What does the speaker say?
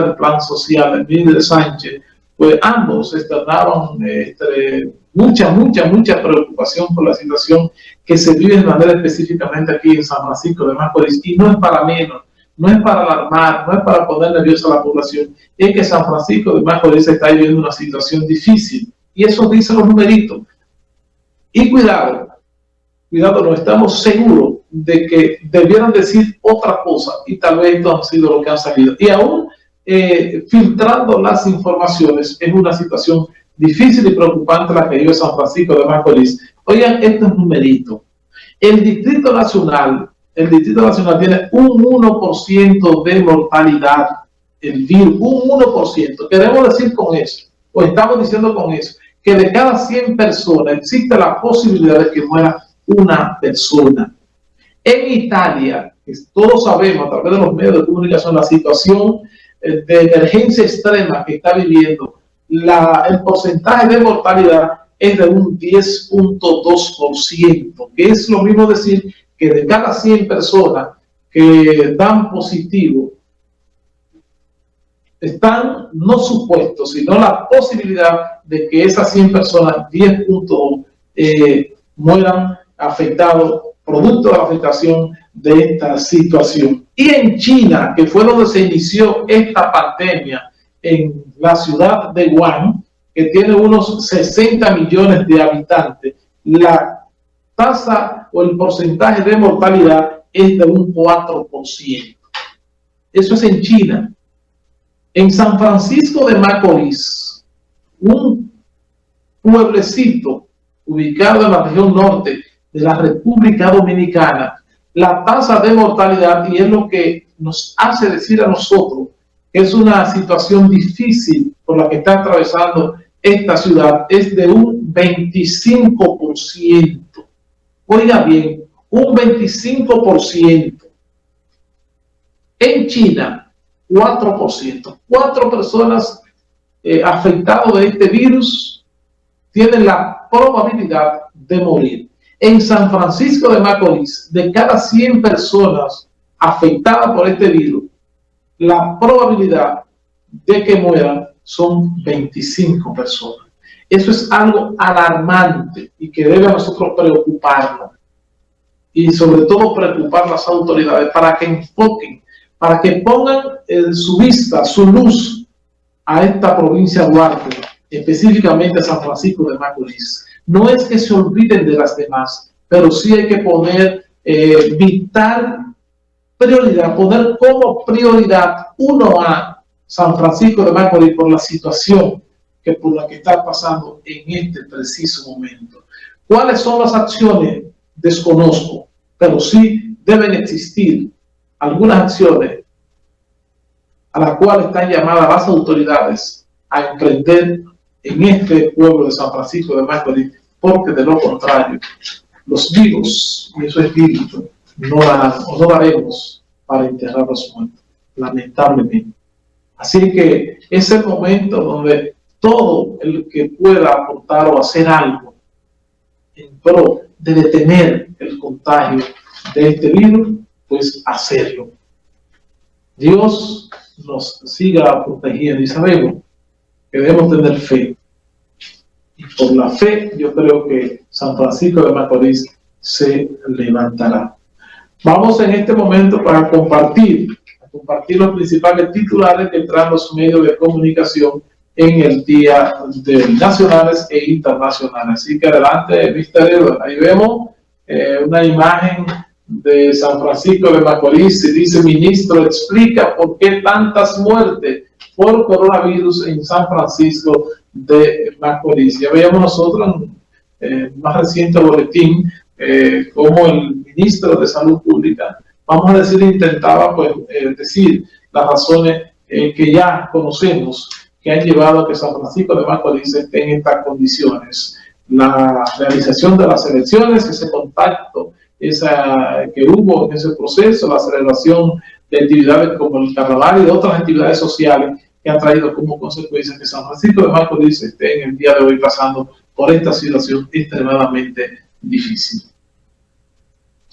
del plan social, de Sánchez, pues ambos externaron este, mucha, mucha, mucha preocupación por la situación que se vive de manera específicamente aquí en San Francisco de Macorís, y no es para menos, no es para alarmar, no es para poner nerviosa a la población, es que San Francisco de Macorís está viviendo una situación difícil, y eso dice los numeritos. Y cuidado, cuidado, no estamos seguros de que debieran decir otra cosa, y tal vez esto ha sido lo que han salido. Y aún eh, filtrando las informaciones en una situación difícil y preocupante la que vive San Francisco de Macorís. Oigan, esto es numerito. El Distrito Nacional, el Distrito Nacional tiene un 1% de mortalidad, el virus, un 1%. Queremos decir con eso, o estamos diciendo con eso, que de cada 100 personas existe la posibilidad de que muera una persona. En Italia, todos sabemos a través de los medios de comunicación la situación de emergencia extrema que está viviendo, la, el porcentaje de mortalidad es de un 10.2%, que es lo mismo decir que de cada 100 personas que dan positivo, están no supuestos, sino la posibilidad de que esas 100 personas, 10 puntos, eh, mueran afectados producto de la afectación de esta situación. Y en China, que fue donde se inició esta pandemia, en la ciudad de Wuhan, que tiene unos 60 millones de habitantes, la tasa o el porcentaje de mortalidad es de un 4%. Eso es en China. En San Francisco de Macorís, un pueblecito ubicado en la región norte de la República Dominicana, la tasa de mortalidad, y es lo que nos hace decir a nosotros que es una situación difícil por la que está atravesando esta ciudad, es de un 25%. Oiga bien, un 25%. En China, 4%. Cuatro personas eh, afectadas de este virus tienen la probabilidad de morir. En San Francisco de Macorís, de cada 100 personas afectadas por este virus, la probabilidad de que mueran son 25 personas. Eso es algo alarmante y que debe a nosotros preocuparnos. Y sobre todo preocupar las autoridades para que enfoquen, para que pongan en su vista, su luz a esta provincia de Duarte, específicamente a San Francisco de Macorís. No es que se olviden de las demás, pero sí hay que poner eh, vital prioridad, poner como prioridad uno a San Francisco de Macorís por la situación que por la que está pasando en este preciso momento. ¿Cuáles son las acciones? Desconozco, pero sí deben existir algunas acciones a las cuales están llamadas las autoridades a emprender en este pueblo de San Francisco de Macorís porque de lo contrario, los vivos y esos espíritus no darán o no daremos para enterrar a muertos, lamentablemente. Así que es el momento donde todo el que pueda aportar o hacer algo en pro de detener el contagio de este virus, pues hacerlo. Dios nos siga protegiendo y sabemos que debemos tener fe por la fe, yo creo que San Francisco de Macorís se levantará. Vamos en este momento para compartir, compartir los principales titulares que traen los medios de comunicación en el día de nacionales e internacionales. Así que adelante, Mr. Ahí vemos eh, una imagen de San Francisco de Macorís y dice, ministro, explica por qué tantas muertes por coronavirus en San Francisco de Macorís. Ya veíamos nosotros en el más reciente boletín eh, como el ministro de Salud Pública, vamos a decir, intentaba pues, eh, decir las razones eh, que ya conocemos que han llevado a que San Francisco de Macorís esté en estas condiciones. La realización de las elecciones, ese contacto esa, que hubo en ese proceso, la celebración de actividades como el carnaval y de otras actividades sociales que ha traído como consecuencia que San Francisco de Macorís esté en el día de hoy pasando por esta situación extremadamente difícil.